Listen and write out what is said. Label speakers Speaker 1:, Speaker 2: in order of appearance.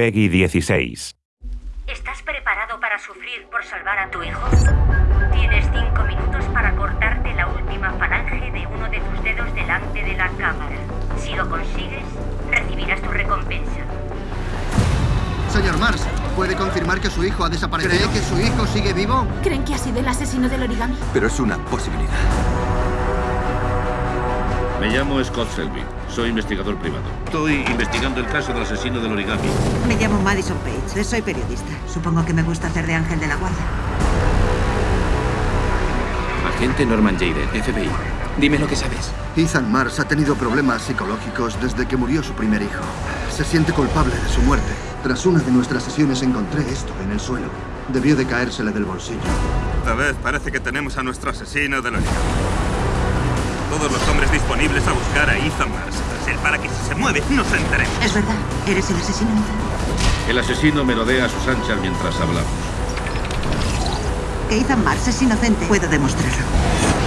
Speaker 1: Peggy 16.
Speaker 2: ¿Estás preparado para sufrir por salvar a tu hijo? Tienes cinco minutos para cortarte la última falange de uno de tus dedos delante de la cámara. Si lo consigues, recibirás tu recompensa.
Speaker 3: Señor Mars, ¿puede confirmar que su hijo ha desaparecido? ¿Cree que su hijo sigue vivo?
Speaker 4: ¿Creen que ha sido el asesino del origami?
Speaker 5: Pero es una posibilidad.
Speaker 6: Me llamo Scott Selby. Soy investigador privado. Estoy investigando el caso del asesino del origami.
Speaker 7: Me llamo Madison Page. Soy periodista. Supongo que me gusta hacer de ángel de la guarda.
Speaker 8: Agente Norman Jade, FBI. Dime lo que sabes.
Speaker 3: Ethan Mars ha tenido problemas psicológicos desde que murió su primer hijo. Se siente culpable de su muerte. Tras una de nuestras sesiones encontré esto en el suelo. Debió de caérsele del bolsillo.
Speaker 9: Esta vez parece que tenemos a nuestro asesino del origami. Todos los hombres disponibles a buscar a Ethan Mars. Tras él para que si se mueve nos enteremos.
Speaker 7: Es verdad. ¿Eres el asesino?
Speaker 6: El asesino melodea a sus anchas mientras hablamos.
Speaker 7: Que Ethan Mars es inocente. Puedo demostrarlo.